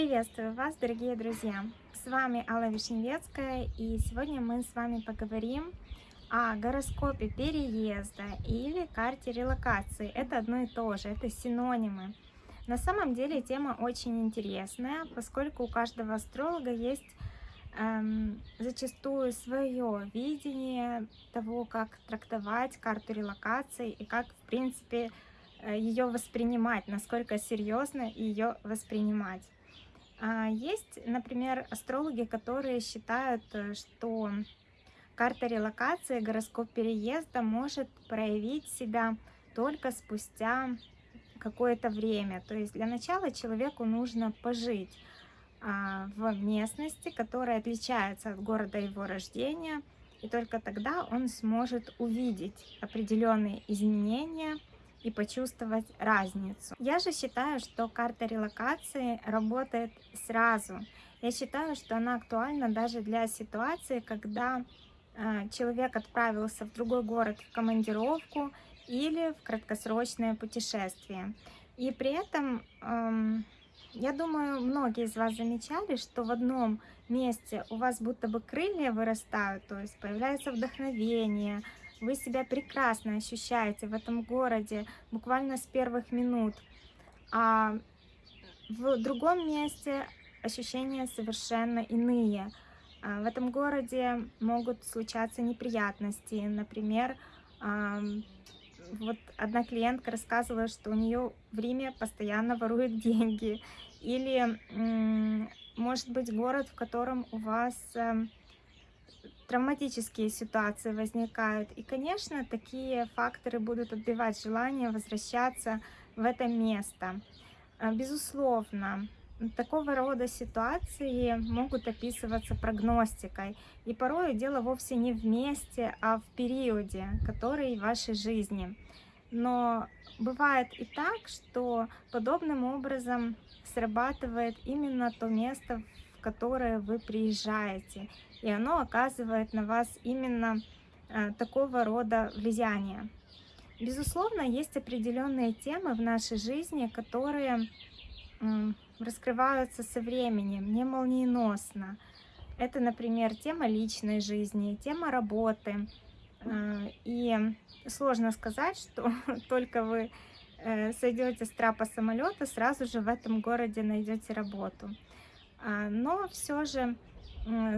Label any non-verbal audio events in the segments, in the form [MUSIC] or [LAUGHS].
Приветствую вас, дорогие друзья! С вами Алла Вишневецкая, и сегодня мы с вами поговорим о гороскопе переезда или карте релокации. Это одно и то же, это синонимы. На самом деле тема очень интересная, поскольку у каждого астролога есть эм, зачастую свое видение того, как трактовать карту релокации и как, в принципе, э, ее воспринимать, насколько серьезно ее воспринимать. А, есть, например, астрологи, которые считают, э, что карта релокации, гороскоп переезда может проявить себя только спустя какое-то время. То есть для начала человеку нужно пожить а, в местности, которая отличается от города его рождения, и только тогда он сможет увидеть определенные изменения и почувствовать разницу. Я же считаю, что карта релокации работает сразу. Я считаю, что она актуальна даже для ситуации, когда э, человек отправился в другой город в командировку или в краткосрочное путешествие. И при этом, эм, я думаю, многие из вас замечали, что в одном месте у вас будто бы крылья вырастают, то есть появляется вдохновение, вы себя прекрасно ощущаете в этом городе буквально с первых минут. А в другом месте ощущения совершенно иные. А в этом городе могут случаться неприятности. Например, вот одна клиентка рассказывала, что у нее в Риме постоянно воруют деньги. Или, может быть, город, в котором у вас эм, травматические ситуации возникают. И, конечно, такие факторы будут отбивать желание возвращаться в это место. А, безусловно, такого рода ситуации могут описываться прогностикой. И порой дело вовсе не в месте, а в периоде, который в вашей жизни. Но бывает и так, что подобным образом срабатывает именно то место, в которое вы приезжаете и оно оказывает на вас именно э, такого рода влияние. Безусловно, есть определенные темы в нашей жизни, которые раскрываются со временем, не молниеносно. Это, например, тема личной жизни, тема работы. Э, и сложно сказать, что [LAUGHS] только вы э, сойдете с трапа самолета, сразу же в этом городе найдете работу. А, но все же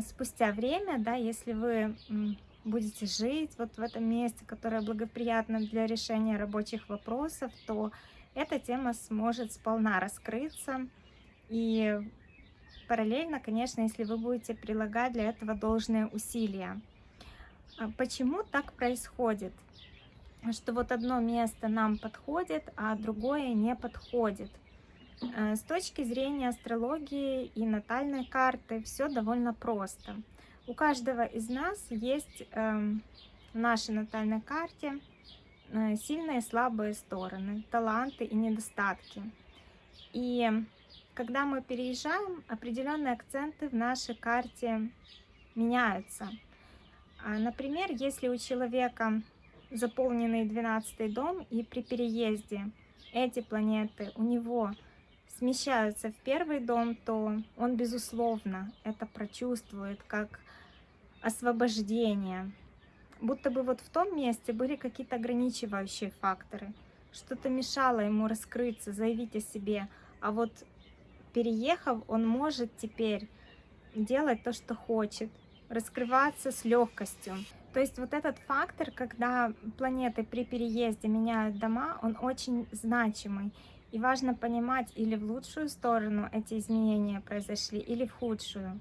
спустя время, да, если вы будете жить вот в этом месте, которое благоприятно для решения рабочих вопросов, то эта тема сможет сполна раскрыться. И параллельно, конечно, если вы будете прилагать для этого должные усилия. А почему так происходит? Что вот одно место нам подходит, а другое не подходит. Э, с точки зрения астрологии и натальной карты все довольно просто. У каждого из нас есть эм, в нашей натальной карте э, сильные и слабые стороны, таланты и недостатки. И когда мы переезжаем, определенные акценты в нашей карте меняются. А, например, если у человека заполненный 12 дом, и при переезде эти планеты у него смещаются в первый дом, то он, безусловно, это прочувствует как освобождение. Будто бы вот в том месте были какие-то ограничивающие факторы. Что-то мешало ему раскрыться, заявить о себе. А вот переехав, он может теперь делать то, что хочет, раскрываться с легкостью. То есть вот этот фактор, когда планеты при переезде меняют дома, он очень значимый. И важно понимать, или в лучшую сторону эти изменения произошли, или в худшую.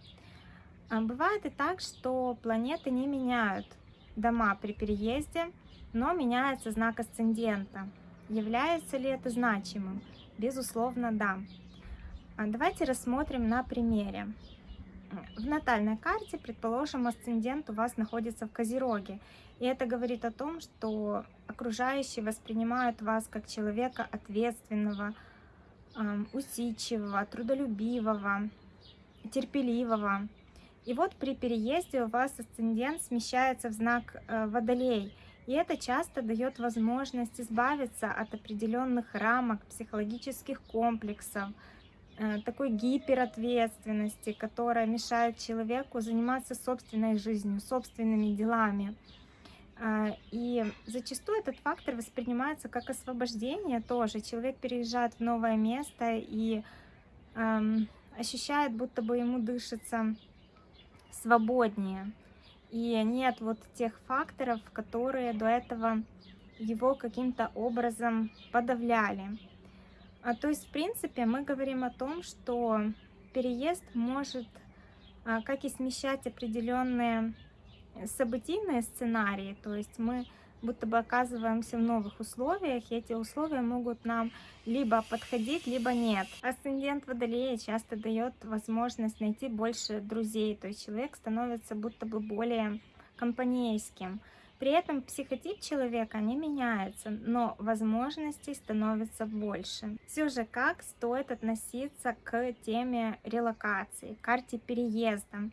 А бывает и так, что планеты не меняют дома при переезде, но меняется знак асцендента. Является ли это значимым? Безусловно, да. А давайте рассмотрим на примере. В натальной карте, предположим, асцендент у вас находится в Козероге. И это говорит о том, что окружающие воспринимают вас как человека ответственного, усидчивого, трудолюбивого, терпеливого. И вот при переезде у вас асцендент смещается в знак э, Водолей. И это часто дает возможность избавиться от определенных рамок, психологических комплексов, такой гиперответственности, которая мешает человеку заниматься собственной жизнью, собственными делами. А, и зачастую этот фактор воспринимается как освобождение тоже. Человек переезжает в новое место и эм, ощущает, будто бы ему дышится свободнее. И нет вот тех факторов, которые до этого его каким-то образом подавляли. А, то есть, в принципе, мы говорим о том, что переезд может а, как и смещать определенные событийные сценарии, то есть мы будто бы оказываемся в новых условиях, и эти условия могут нам либо подходить, либо нет. Асцендент Водолея часто дает возможность найти больше друзей, то есть человек становится будто бы более компанейским. При этом психотип человека не меняется, но возможностей становится больше. Все же как стоит относиться к теме релокации, карте переезда?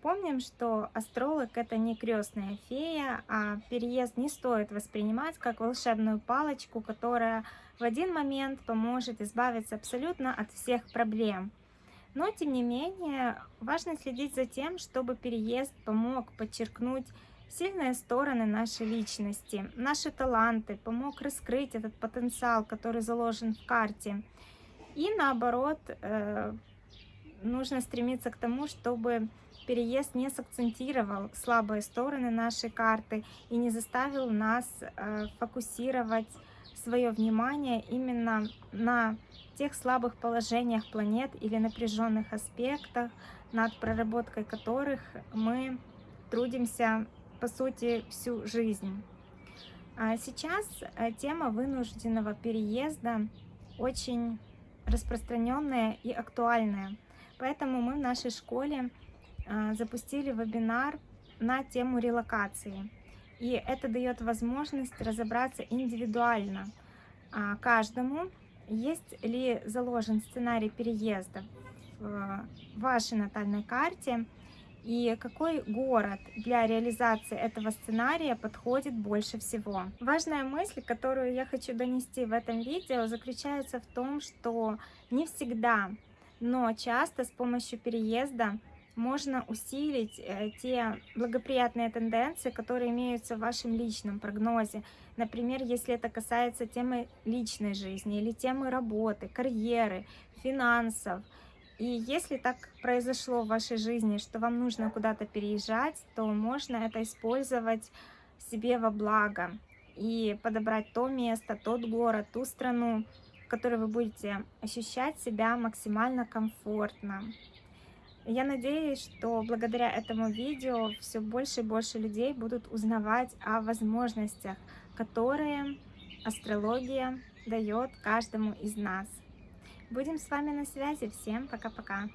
Помним, что астролог это не крестная фея, а переезд не стоит воспринимать как волшебную палочку, которая в один момент поможет избавиться абсолютно от всех проблем. Но, тем не менее, важно следить за тем, чтобы переезд помог подчеркнуть сильные стороны нашей личности, наши таланты, помог раскрыть этот потенциал, который заложен в карте. И наоборот, э, нужно стремиться к тому, чтобы переезд не сакцентировал слабые стороны нашей карты и не заставил нас э, фокусировать свое внимание именно на тех слабых положениях планет или напряженных аспектах, над проработкой которых мы трудимся, по сути, всю жизнь. А сейчас э, тема вынужденного переезда очень распространенная и актуальная. Поэтому мы в нашей школе а, запустили вебинар на тему релокации. И это дает возможность разобраться индивидуально а, каждому, есть ли заложен сценарий переезда в вашей натальной карте, и какой город для реализации этого сценария подходит больше всего. Важная мысль, которую я хочу донести в этом видео, заключается в том, что не всегда, но часто с помощью переезда можно усилить э, те благоприятные тенденции, которые имеются в вашем личном прогнозе. Например, если это касается темы личной жизни или темы работы, карьеры, финансов. И если так произошло в вашей жизни, что вам нужно куда-то переезжать, то можно это использовать себе во благо и подобрать то место, тот город, ту страну, в которой вы будете ощущать себя максимально комфортно. Я надеюсь, что благодаря этому видео все больше и больше людей будут узнавать о возможностях, которые астрология дает каждому из нас. Будем с вами на связи. Всем пока-пока.